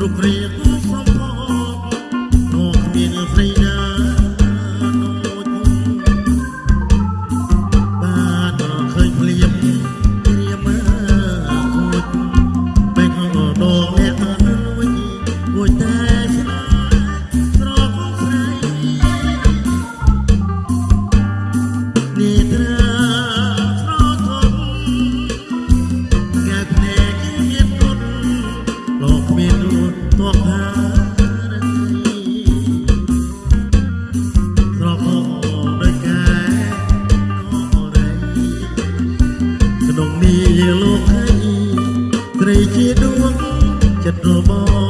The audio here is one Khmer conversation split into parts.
pro primo ជាដួងចិត្តរបស់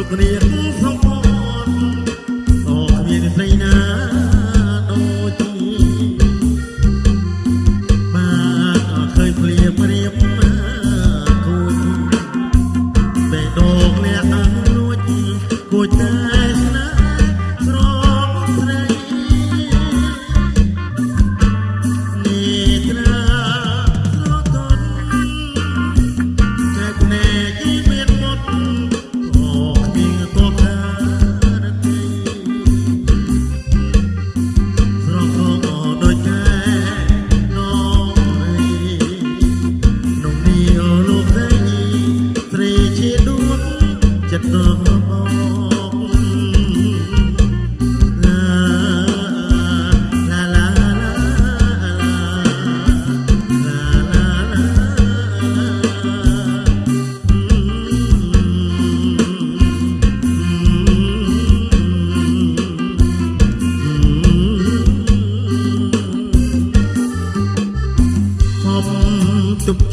គ្រប់គ្នាក្នុង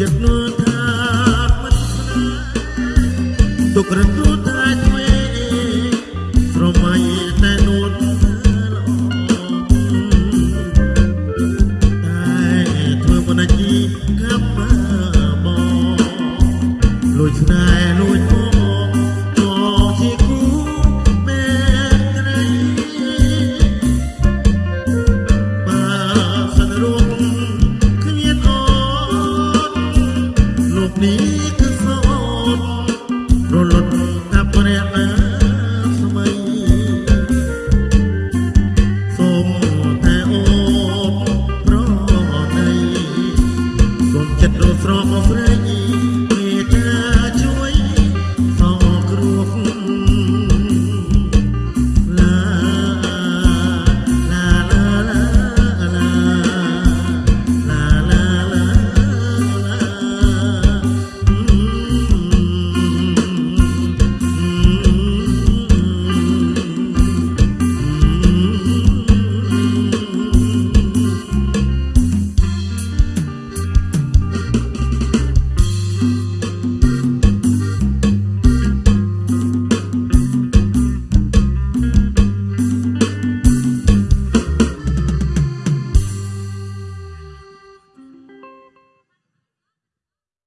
ចិត្តនោះថាមិនស្នេហ៍ទុករត់នោះថាឆ្វេងស្រមៃតែនួនតែធ្វើមិនអាចកម្មបងលួចស្នេហ៍ นี้